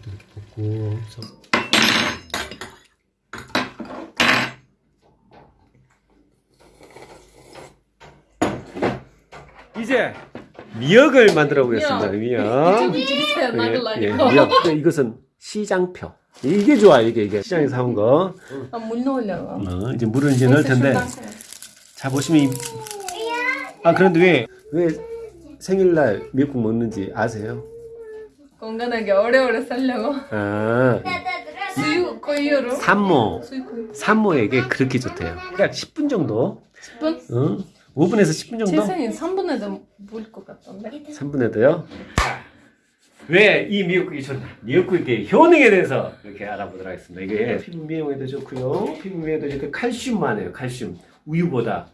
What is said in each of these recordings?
없어. 이제 미역을 만들어 보겠습니다. 미역. 예, 예, 미역. 이것은 시장표. 이게 좋아, 이게, 이게. 시장에서 사온 거. 아, 물 넣으려고. 어, 이제 물은 이제 넣을 텐데. 자, 보시면, 이... 아, 그런데 왜, 왜 생일날 미역국 먹는지 아세요? 건강하게 오래오래 살려고. 아, 수유 고유로. 산모. 산모에게 그렇게 좋대요. 그러니까 10분 정도. 10분? 어? 5분에서 10분 정도? 세상에 3분에도 물 것 같던데. 3분에도요. 왜 이 미역국이 좋나? 미역국의 효능에 대해서 이렇게 알아보도록 하겠습니다. 이게 피부 미용에도 좋고요. 피부 미용에도 좋고 칼슘 많아요. 칼슘. 우유보다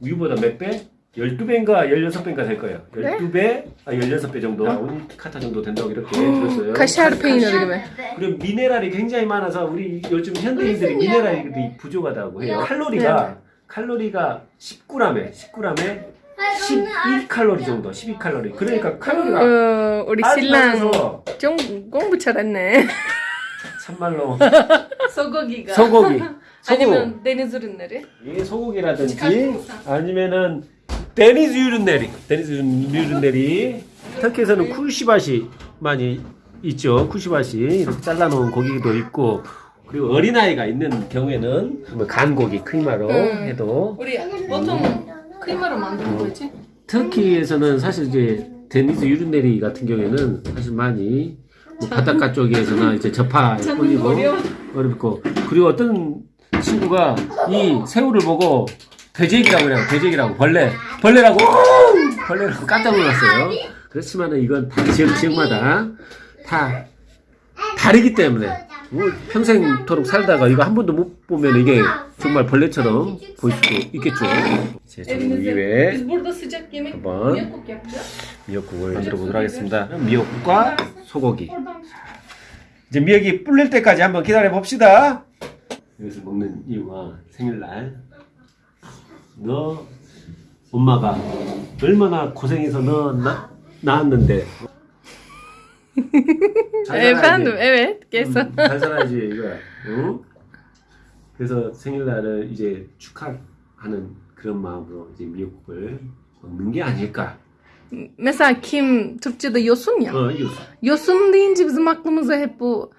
우유보다 몇 배? 12배인가 16배인가 될 거예요. 12배, 아 16배 정도. 온카타 정도 된다고 이렇게 들었어요. Peyniri gibi. 그리고 미네랄이 굉장히 많아서 우리 요즘 현대인들이 미네랄이 부족하다고 해요. 칼로리가 칼로리가 10g에 10g에 12칼로리 정도, 12칼로리. 그러니까 칼로리가 어, 우리 신랑 좀 공부 잘했네. 참말로 소고기가. 소고기, 소고, 아니면 deniz ürünleri. 이 소고기라든지 아니면은 deniz ürünleri, deniz ürünleri. 터키에서는 kuşbaşı 많이 있죠. kuşbaşı 이렇게 잘라놓은 고기도 있고 그리고 어린아이가 있는 경우에는 뭐 간고기 kıyma로 음. 해도 우리 보통 kıyma로 만드는 거지? 터키에서는 사실 이제 deniz ürünleri 같은 경우에는 사실 많이 뭐 바닷가 쪽에서나 이제 꿀리고 어려워. 어렵고 그리고 어떤 친구가 이 새우를 보고 돼지기라고 그래요 돼지기라고 벌레 벌레라고 벌레라고 깜짝 놀랐어요 그렇지만은 이건 다 지역 지역마다 다 다르기 때문에 뭐 평생토록 살다가 이거 한 번도 못 보면 이게 정말 벌레처럼 보일 수도 있겠죠 제 전구 Evinizde. 위에 yapacağız. 미역국을 만들어 보도록 하겠습니다. 미역국과 소고기. 이제 미역이 불릴 때까지 한번 기다려 봅시다. 여기서 먹는 이유가 생일날 너 엄마가 얼마나 고생해서 너 나, 낳았는데 잘 살아야지. Evet kesin. 음, 잘 살아야지 이거야. 응? 그래서 생일날을 이제 축하하는 그런 마음으로 이제 미역국을 먹는 게 아닐까. Mesela kim Türkçe'de yosun ya. 어, 이거 Yosun deyince bizim aklımıza hep bu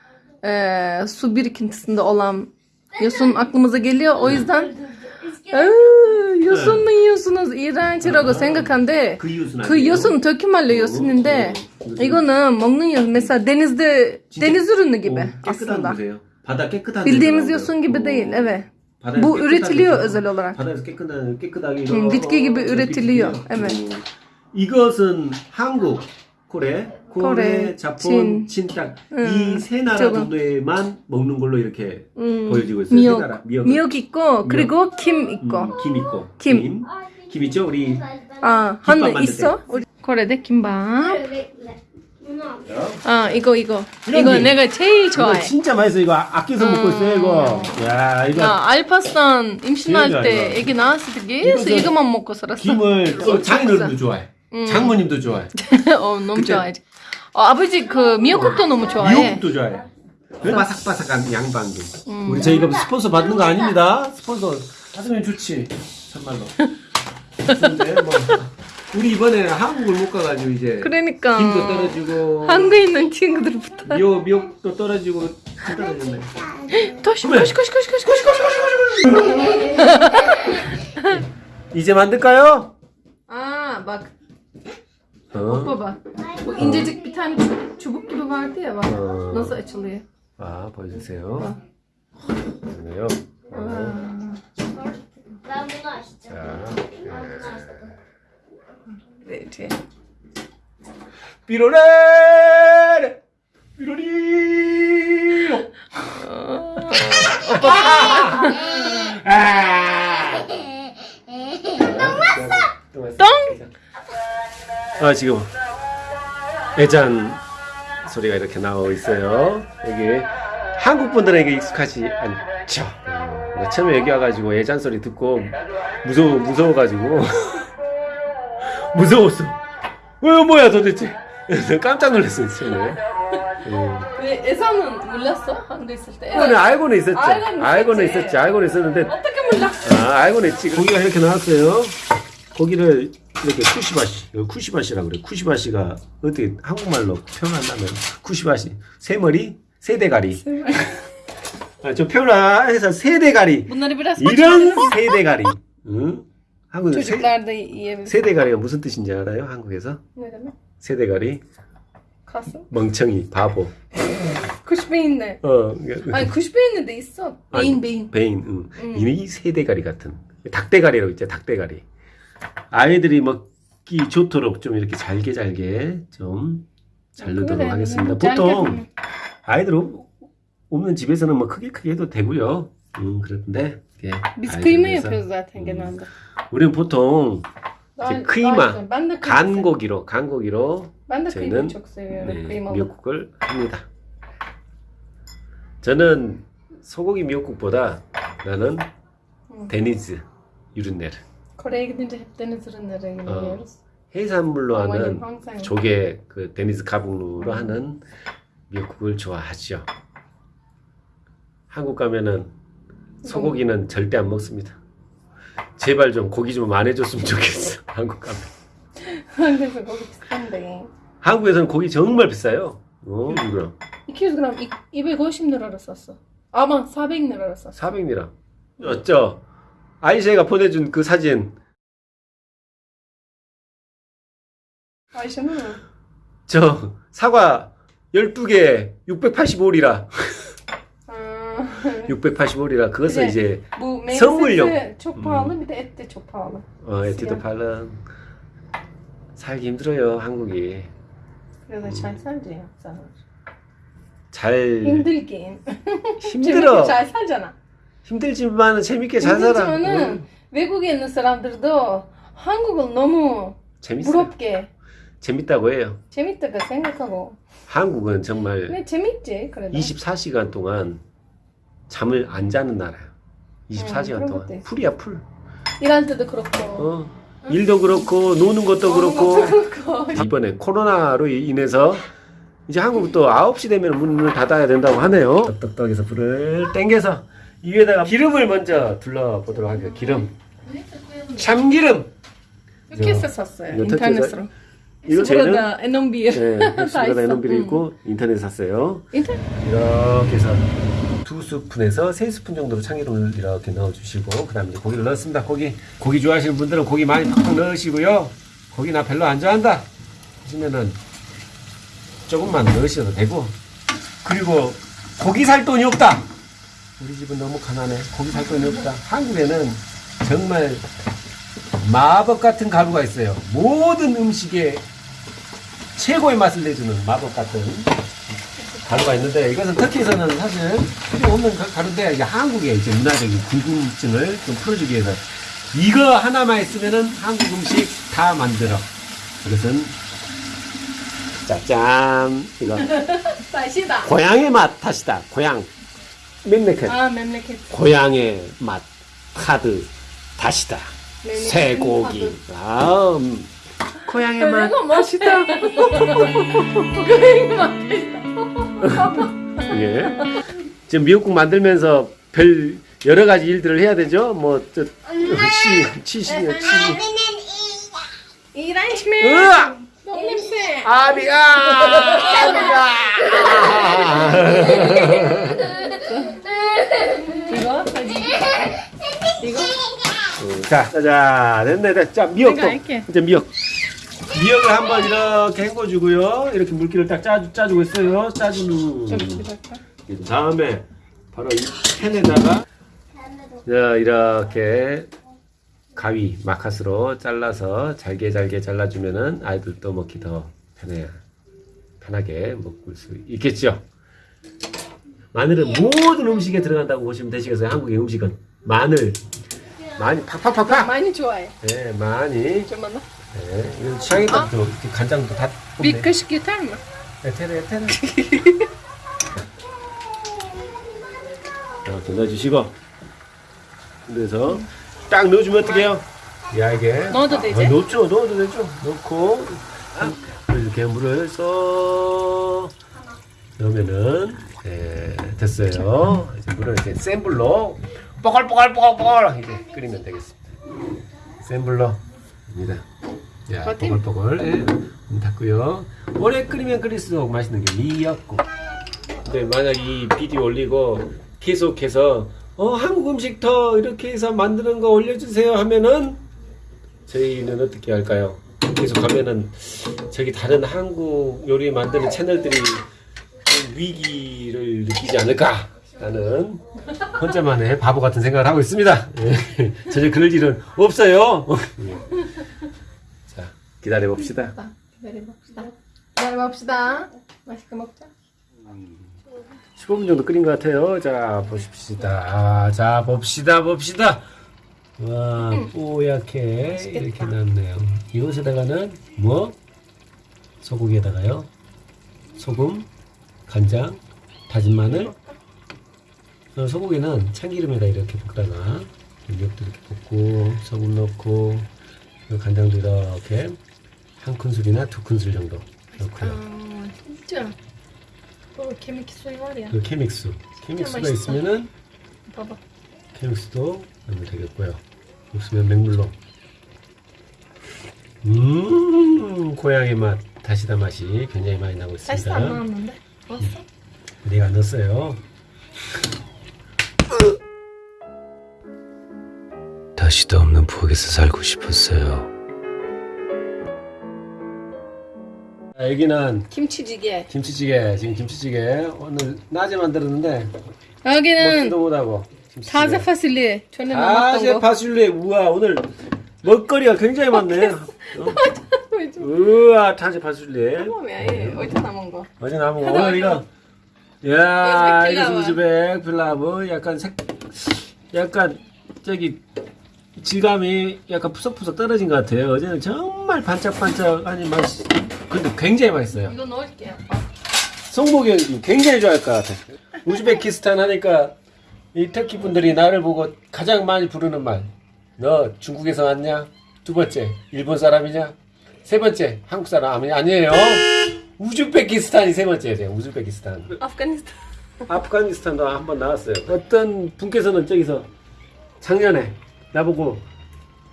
e, su birikintisinde olan yosun aklımıza geliyor. O yüzden "Aa, yosun mu yiyorsunuz? 이란치라고 생각한데 그 이웃은 그 yosun tökümerle yosun인데 이거는 먹는 yosun. Mesela denizde deniz ürünü gibi 깨끗한 aslında. 곳이에요. 바다 깨끗한 Bildiğimiz 데서 yosun gibi 나오고요. değil. Evet. 바다에서 Bu 깨끗하게 üretiliyor 해서 özel olarak. 바다에서 깨끗한 깨끗하게 음, 이거- bitki gibi 어, üretiliyor. bitki. Evet. 음. 이것은 한국, 코레, 코레, 자폰, 친. 친딱 음, 이세 나라 저거. 정도에만 먹는 걸로 이렇게 음, 보여지고 있어요. 세 나라. 미역, 미역. 미역 있고 그리고 김 음, 있고. 김 있고. 김. 김. 김 있죠? 우리 아, 만들 있어? 우리 코레데 김밥. 아, 이거 이거. 이런 이거 게. 내가 제일 좋아해. 진짜 맛있어. 이거 아껴서 먹고 있어요, 이거. 야, 이거 야, 알파산 임신할 때 좋아, 애기 낳았을 때 계속 이거 이거만 먹고 살았어. 김을 또 장인어른도 좋아해. 음. 장모님도 좋아해. 어, 너무 좋아해. 어, 아버지 그 미역국도 너무 좋아해. 미역국도 좋아해. 그 바삭바삭한 양반기. 음. 우리 저희가 스폰서 받는 거 아닙니다. 스폰서 받으면 좋지. 참말로. 근데 뭐 우리 이번에 한국을 못 가가지고 이제 그러니까 김도 떨어지고 한국에 있는 친구들부터 미역 미역도 떨어지고 다 떨어졌네. 이제 만들까요? Aa bak 어. baba bu incecik bir tane çubuk, çubuk gibi vardı ya bak 어. nasıl açılıyor. 아 보여주세요. 그러네요. 어. Ben bunu açtım. 자, Ben bunu açtım. Verici. 삐로레 삐로리로. 아. 똥! 아 지금 애잔 소리가 이렇게 나오고 있어요. 여기 한국 분들에게 익숙하지 않죠. 음, 처음에 여기 와가지고 애잔 소리 듣고 무서워 무서워가지고 무서웠어. 왜 뭐야 도대체? 깜짝 놀랐어요 처음에. 예. 왜 에서는 몰랐어? 한국에 있을 때. 그거는 알고는 있었죠. 알고는 알고는 있었지. 있었지. 알고는 있었는데 어떻게 몰라? 아, 알고는 있지. 고기가 이렇게 나왔어요. 고기를 이렇게 쿠시바시, 이거 쿠시바시라고 그래. 쿠시바시가 어떻게 한국말로 표현한다면 쿠시바시 세머리, 세대가리. 아, 좀 표현해서 세대가리. Bunları biraz 이런 세대가리. 응? 한국에 세, yiyebilir. 세대가리가 무슨 뜻인지 알아요? 한국에서 demek? 세대가리 Kasım. 멍청이 바보. Beyinli. 어, kuş beyinli de 있어. 아니, beyin. 베인, 응. 이 세대가리 같은 닭대가리라고 있죠. 닭대가리. 아이들이 먹기 좋도록 좀 이렇게 잘게 잘게 좀 자르도록 그래, 하겠습니다. 보통. 아이들 없- 없는 집에서는 뭐 크게 크게 해도 되고요. 음, 그런데 이게 yapıyoruz zaten genelde. 우리는 보통 이제 de kıyma seviyorum. 간고기로 간고기로 저희는 seviyorum. 네. 미역국을 합니다. 저는 소고기 미역국보다 나는 음. 데니즈 유린네르 Kore'ye gidince hep deniz. 해산물로 하는 조개 그 데니즈 가북루로 하는 미역국을 좋아하죠. 한국 가면은 소고기는 절대 안 먹습니다. 제발 좀 고기 좀 안 해줬으면 좋겠어. 한국 가면. 한국에서 거기 비싼데. 한국에서는 고기 정말 비싸요. 어, 이거 200 gram 이- 250 liraya 샀어. 아마 400 liraya 샀어. 400리라. 어쩌? 아이셰가 보내준 그 사진 mi? 저 사과 12개 685리라. Aa, 685리라. 그것은. 이제 meyve 선물용. de çok pahalı. 어, 시간. 팔은 살기 힘들어요, 한국이. Çay sadece yapsan. 잘 Hindirgeyin. 힘들어. çay 살잖아. 힘들지만 재밌게 잘 살아. 힘들지만은 응. 외국에 있는 사람들도 한국을 너무 재밌어요. 부럽게 재밌다고 해요. 재밌다고 생각하고 한국은 정말 근데 재밌지 그래도 24시간 동안 잠을 안 자는 나라야. 24시간 그런 동안. 풀이야 풀. 일할 때도 그렇고 어. 일도 그렇고 노는 것도 그렇고 그렇고 이번에 코로나로 인해서 이제 한국 또 9시 되면 문을 닫아야 된다고 하네요. 떡떡떡에서 불을 땡겨서 이 위에다가 기름을 먼저 둘러보도록 하겠습니다. 기름. 참기름. Türkiye'de 샀어요 인터넷으로 이거 쟤는 burada N11 네, 다 엑스브라다 있어. 에너비를 응. 있고 인터넷 샀어요. 인터넷 이렇게 해서 두 스푼에서 세 스푼 정도로 참기름을 이렇게 넣어주시고 그 다음에 이제 고기를 넣습니다. 고기 고기 좋아하시는 분들은 고기 많이 팍팍 넣으시고요. 고기 나 별로 안 좋아한다 하시면은 조금만 넣으셔도 되고 그리고 고기 살 돈이 없다. 우리 집은 너무 가난해. 고기 살 돈이 없다. 한국에는 정말 마법 같은 가루가 있어요. 모든 음식에 최고의 맛을 내주는 마법 같은 가루가 있는데 이것은 터키에서는 사실 필요 없는 가- 가루인데 이제 한국의 이제 문화적인 궁금증을 좀 풀어주기 위해서 이거 하나만 있으면은 한국 음식 다 만들어. 이것은 짜잔 이거 고향의 맛 탓이다. 고향 맹맥한 Aa memleket 고향의 맛 카드 다시다. 쇠고기. 아, 음. 고향의 맛 다시다. 예. 지금 미역국 만들면서 별 여러 가지 일들을 해야 되죠. 뭐저 치, 치시냐 치. İğrenç mi? 으아! Kimse. 아비가 아비가. 이거? 이거? 자, 자, 됐네, 됐. 자, 미역도. 이제 미역. 미역을 한번 이렇게 헹궈주고요. 이렇게 물기를 딱 짜, 짜주고 있어요. 그 다음에 바로 이 팬에다가 자, 이렇게 가위 마카스로 잘라서 잘게 잘게 잘라주면은 아이들도 먹기 더 편해 편하게 먹을 수 있겠죠. 마늘은 모든 음식에 들어간다고 보시면 되시겠어요. 한국의 음식은 마늘 많이 팍팍팍팍. 많이 좋아해. 네, 많이. 좀 bana. 네, 이건 취향에 따라 또 이렇게 간장도 다 kaşık yeter mi? 에테르 에테르 이렇게 넣어주시고 그래서 딱 넣어주면 어떡해요? 얇게 넣어도 되지? 아, 넣죠 넣어도 되죠 넣고 이렇게 물을 쏙 넣으면은 예, 됐어요. 이제 물을 이제 센 불로 뽀글뽀글뽀글뽀글 이제 끓이면 되겠습니다. 센 불로입니다. 야? 뽀글뽀글 예, 문 닫고요. 오래 끓이면 끓일수록 맛있는 게 미역국. 근데 만약 이 비디오 올리고 계속해서 어 한국 음식 더 이렇게 해서 만드는 거 올려주세요 하면은 저희는 어떻게 할까요? 계속 하면은 저기 다른 한국 요리 만드는 채널들이 좀 위기를 느끼지 않을까 라는 혼자만의 바보 같은 생각을 하고 있습니다. 예. 전혀 그럴 일은 없어요. 예. 자 기다려 봅시다. 기다려봅시다. 기다려봅시다. 맛있게 먹자. 15분 정도 끓인 것 같아요. 자, 보십시다. 자, 봅시다, 봅시다. 와, 뽀얗게 이렇게 났네요. 이것에다가는 뭐? 소고기에다가요. 소금, 간장, 다진 마늘. 어, 소고기는 참기름에다 이렇게 볶다가 미역도 이렇게 볶고 소금 넣고 그리고 간장도 이렇게 한 큰술이나 두 큰술 정도 넣고요. 아, 진짜. 어, 케미키 소리 말이야. 그 케믹스. 케믹스가. 있으면은 봐봐. 케믹스도 넣으면 되겠고요. 없으면 맹물로. 음, 고향의 맛, 다시다 맛이 굉장히 많이 나고 사실 안 있습니다. 나왔는데. 왔어? 내가 안 넣었어요. 다시도 없는 부엌에서 살고 싶었어요. 여기는 김치찌개. 김치찌개, 지금 김치찌개 오늘 낮에 만들었는데 여기는 먹지도 못하고. 타자 파슬리. 전에 아, 남았던 제 거. 파슐리. 우와, 오늘 먹거리가 굉장히 많네. 어? 우와, 타제 파슐리. 뭐야, 얘 어디서 남은 거? 어제 남은 거. 오늘 이거. 야, 이거. 우즈벡 필라브. 약간 색, 약간, 저기, 질감이 약간 푸석푸석 떨어진 것 같아요. 어제는 정말 반짝반짝하니 맛이, 근데 굉장히 맛있어요. 이거 넣을게요. 송복이 굉장히 좋아할 것 같아. 우즈베키스탄 하니까 이 터키 분들이 나를 보고 가장 많이 부르는 말. 너 중국에서 왔냐? 두 번째, 일본 사람이냐? 세 번째, 한국 사람 아니, 아니에요. 우즈베키스탄이 세 번째예요. 우즈베키스탄. 아프가니스탄. 아프가니스탄도 한번 나왔어요. 어떤 분께서는 저기서 작년에 나보고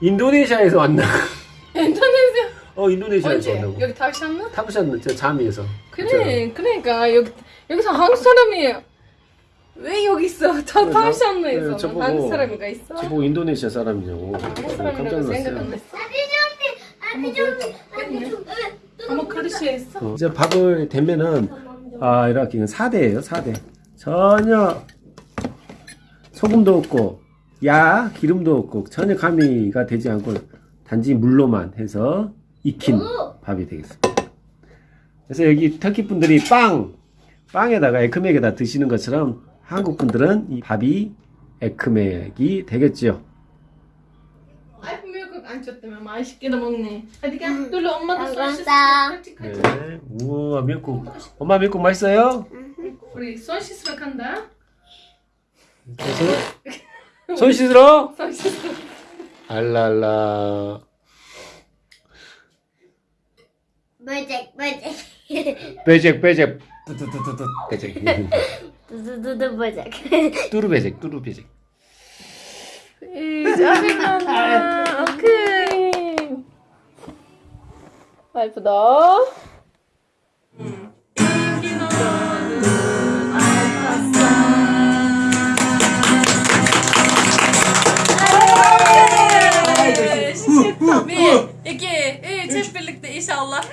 인도네시아에서 왔나? 인도네시아. 어, 인도네시아에서 언제? 왔다고. 여기 타르샨나? 타부산 저 잠이에서. 그래, 그러니까 여기 여기서 한국 사람이 왜 여기 있어? 다 그래서? 타르샨나에서 네, 저보고- 한국 사람이가 있어? 저보고 인도네시아 사람이냐고. 한국 깜짝 사람이라고 생각 안 놀랐어요. 했어. 아마 카르시에 있어? 어, 이제 밥을 대면은 아 이렇게 4대예요 4대 전혀 소금도 없고 야 기름도 없고 전혀 가미가 되지 않고 단지 물로만 해서 익힌 밥이 되겠습니다 그래서 여기 터키 분들이 빵 빵에다가 에크맥에다 드시는 것처럼 한국 분들은 이 밥이 에크맥이 되겠지요 아이고 미역국 안 쳤다면 맛있게도 먹네. 어디 가? 놀러 엄마도. 같이 네. 우와 미역국 엄마 미역국 맛있어요? 우리 소시스로 간다. 손- 손 씻으러? 소시스. 알랄라 버잭 버잭 빼잭 빼잭 뚜뚜뚜뚜뚜 빼잭 두두두두 버잭 뚜루베잭 뚜루베잭 잘한다. 오케이. 예쁘다. inşallah.